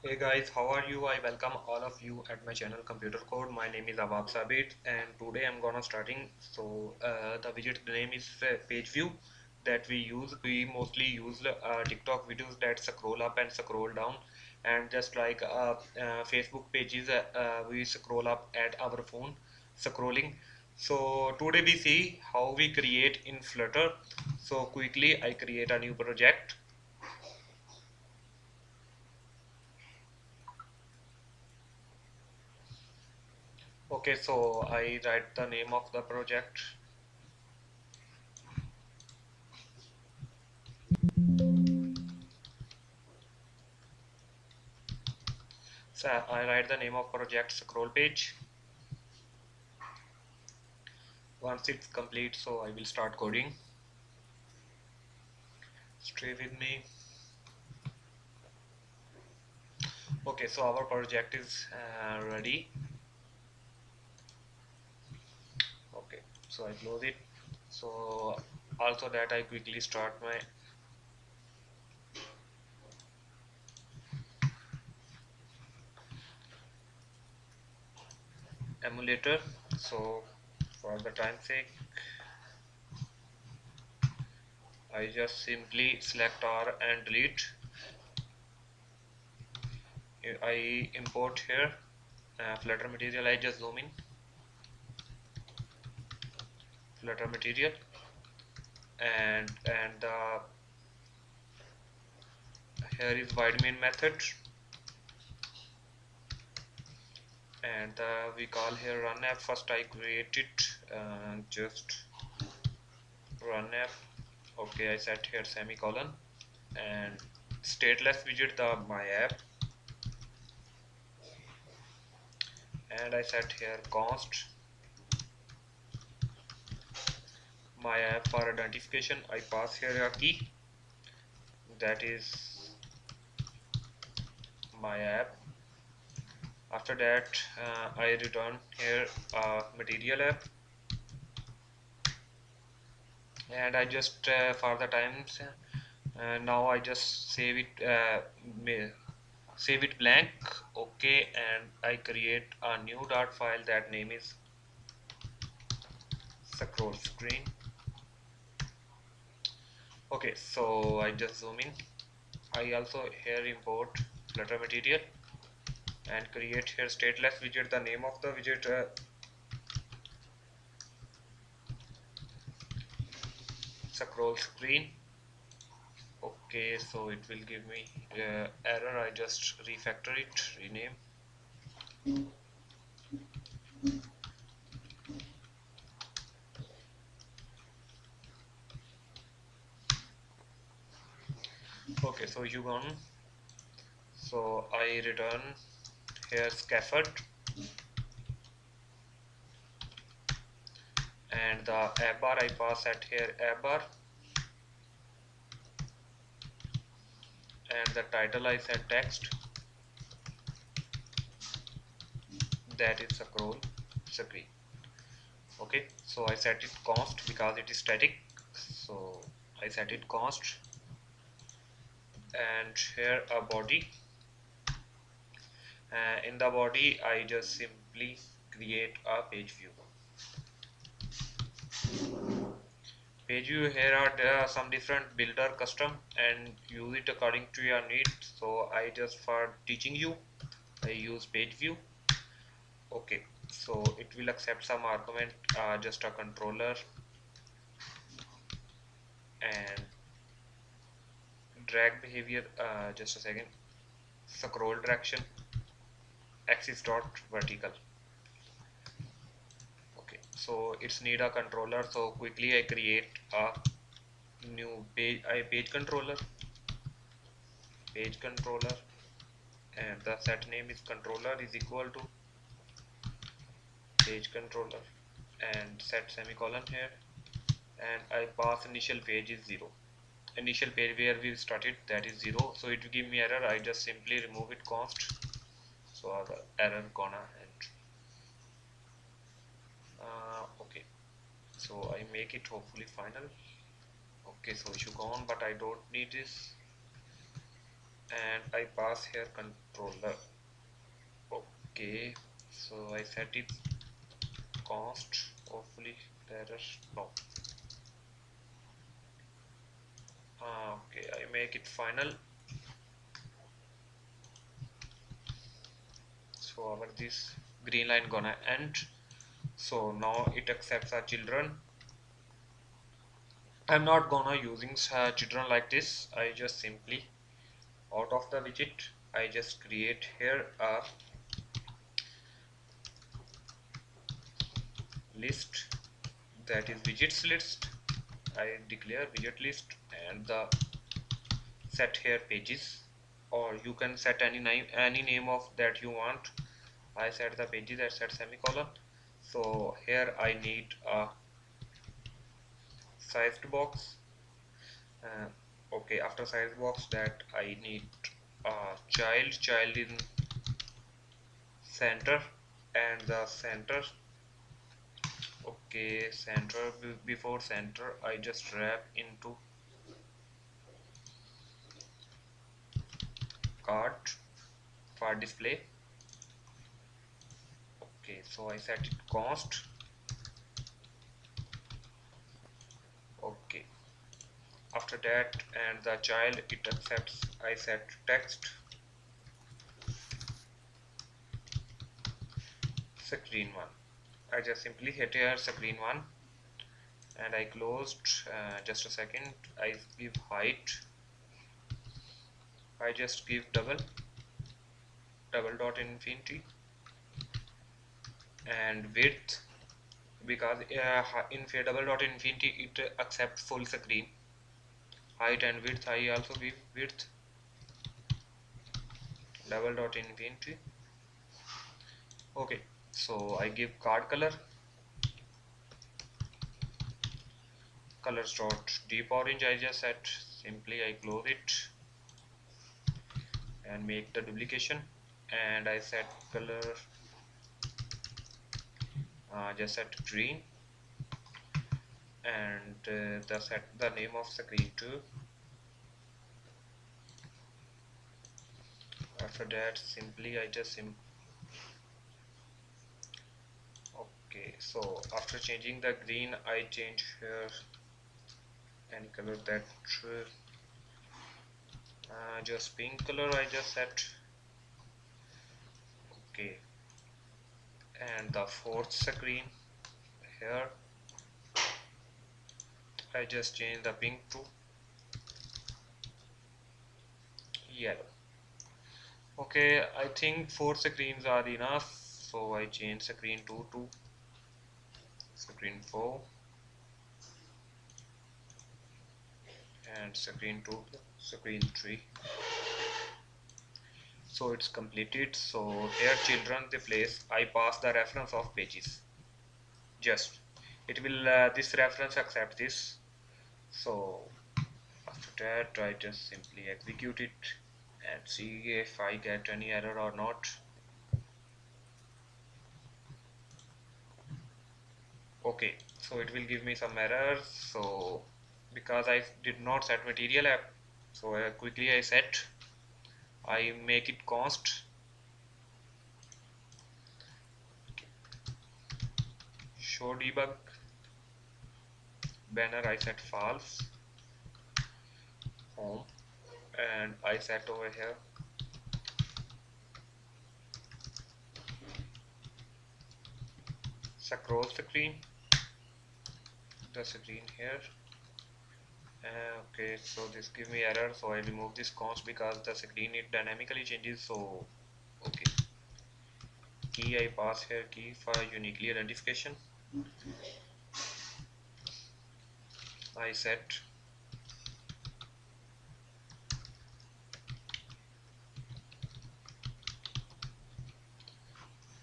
Hey guys, how are you? I welcome all of you at my channel Computer Code. My name is Awab Sabit and today I'm gonna starting. So uh, the widget name is uh, page view that we use. We mostly use uh, TikTok videos that scroll up and scroll down and just like uh, uh, Facebook pages uh, we scroll up at our phone scrolling. So today we see how we create in Flutter. So quickly I create a new project okay so I write the name of the project. So I write the name of project scroll page. Once it's complete so I will start coding. Stay with me. Okay so our project is uh, ready so I close it. So also that I quickly start my emulator. So for the time sake I just simply select R and delete. I import here uh, flutter material I just zoom in flutter material. And and uh, here is void main method and uh, we call here run app. First I create it uh, just run app. Okay I set here semicolon. And stateless widget the my app. And I set here const my app for identification. I pass here a key. That is my app. After that uh, I return here a material app. And I just uh, for the times uh, now I just save it uh, save it blank. Okay and I create a new Dart file. That name is scroll screen okay so I just zoom in. I also here import flutter material and create here stateless widget the name of the widget uh, scroll screen. Okay so it will give me uh, error. I just refactor it rename okay so you gone so I return here scaffold. And the app bar I pass at here app bar and the title I set text. That is a scroll screen okay so I set it const because it is static. So I set it const and here a body. Uh, in the body I just simply create a page view. Page view here are there are some different builder custom and use it according to your need. So I just for teaching you I use page view. Okay so it will accept some argument uh, just a controller. And drag behavior uh, just a second. Scroll direction. Axis dot vertical. Okay so it's need a controller. So quickly I create a new page I page controller. Page controller. And the set name is controller is equal to page controller. And set semicolon here. And I pass initial page is 0 initial page where we started that is 0 so it will give me error. I just simply remove it const. So our error gonna end uh, okay. So I make it hopefully final. Okay so issue gone but I don't need this. And I pass here controller. Okay so I set it const. Hopefully is no ah, okay I make it final. So our this green line gonna end. So now it accepts our children. I'm not gonna using children like this. I just simply out of the widget I just create here a list. That is widgets list I declare widget list and the set here pages. Or you can set any name any name of that you want. I set the pages I set semicolon. So here I need a sized box. Uh, okay after size box that I need a child child in center. And the center okay center. Before center I just wrap into card for display. Okay so I set it const. Okay. After that and the child it accepts I set text. Screen 1 I just simply hit here the green 1 and I closed uh, just a second. I give height. I just give double double dot infinity and width because uh, in double dot infinity it accepts full screen. Height and width I also give width. Double dot infinity. Okay so I give card color. Colors dot deep orange I just set. Simply I close it and make the duplication. And I set color uh, just set green. And uh, the set the name of the screen 2 after that simply I just okay so after changing the green I change here. And color that uh, just pink color I just set. Okay. And the fourth screen here. I just change the pink to yellow. Okay I think four screens are enough so I change screen 2 to screen 4 and screen 2 screen 3 so it's completed. So here children the place I pass the reference of pages. Just it will uh, this reference accept this. So after that I just simply execute it and see if I get any error or not okay so it will give me some errors. So because I did not set material app so uh, quickly I set. I make it const. Show debug. Banner I set false. Home. And I set over here. Scroll screen the screen here. Uh, okay so this give me error so I remove this const because the screen it dynamically changes so okay. Key I pass here key for uniquely identification. I set.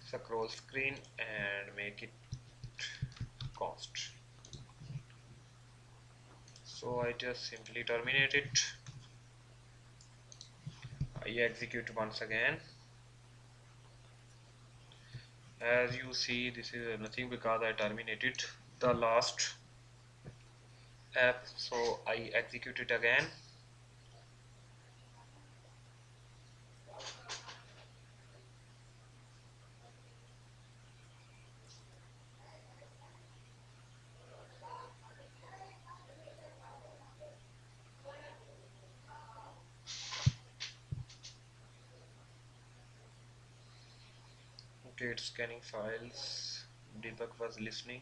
Scroll screen and make it const so I just simply terminate it. I execute once again. As you see this is nothing because I terminated the last app. So I execute it again it's scanning files. Debug was listening.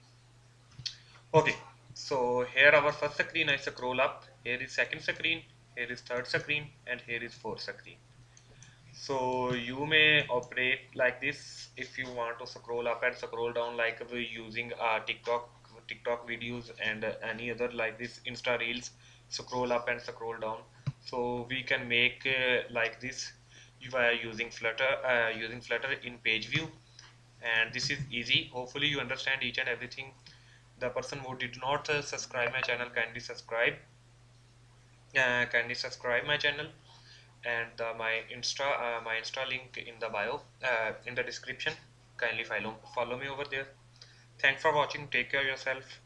Okay so here our first screen I scroll up. Here is second screen here is third screen and here is fourth screen. So you may operate like this. If you want to scroll up and scroll down like using uh, TikTok TikTok videos and uh, any other like this Insta reels scroll up and scroll down. So we can make uh, like this. By using flutter uh, using flutter in page view and this is easy. Hopefully you understand each and everything. The person who did not uh, subscribe my channel kindly subscribe. Uh, kindly subscribe my channel and uh, my insta uh, my insta link in the bio uh, in the description. Kindly follow follow me over there. Thanks for watching. Take care of yourself